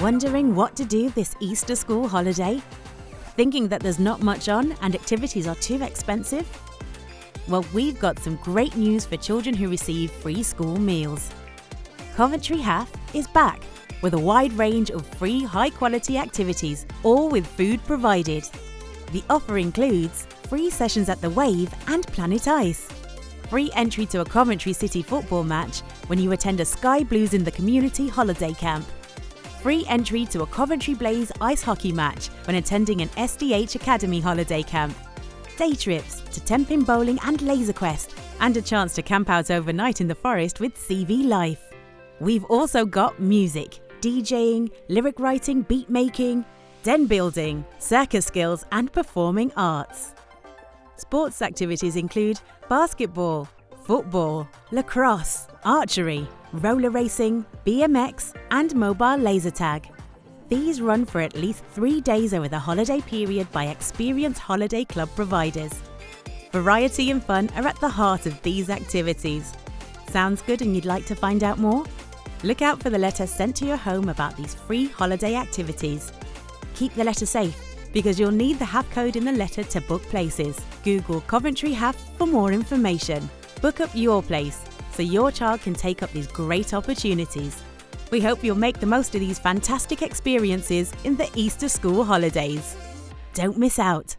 Wondering what to do this Easter school holiday? Thinking that there's not much on and activities are too expensive? Well, we've got some great news for children who receive free school meals. Coventry HAF is back with a wide range of free high quality activities, all with food provided. The offer includes free sessions at the Wave and Planet Ice, free entry to a Coventry City football match when you attend a Sky Blues in the Community holiday camp, free entry to a Coventry Blaze ice hockey match when attending an SDH Academy holiday camp, day trips to Tenpin Bowling and Laser Quest, and a chance to camp out overnight in the forest with CV Life. We've also got music, DJing, lyric writing, beat making, den building, circus skills, and performing arts. Sports activities include basketball, football, lacrosse, archery, roller racing, BMX, and mobile laser tag. These run for at least three days over the holiday period by experienced holiday club providers. Variety and fun are at the heart of these activities. Sounds good and you'd like to find out more? Look out for the letter sent to your home about these free holiday activities. Keep the letter safe because you'll need the HAF code in the letter to book places. Google Coventry HAF for more information. Book up your place so your child can take up these great opportunities. We hope you'll make the most of these fantastic experiences in the Easter school holidays. Don't miss out.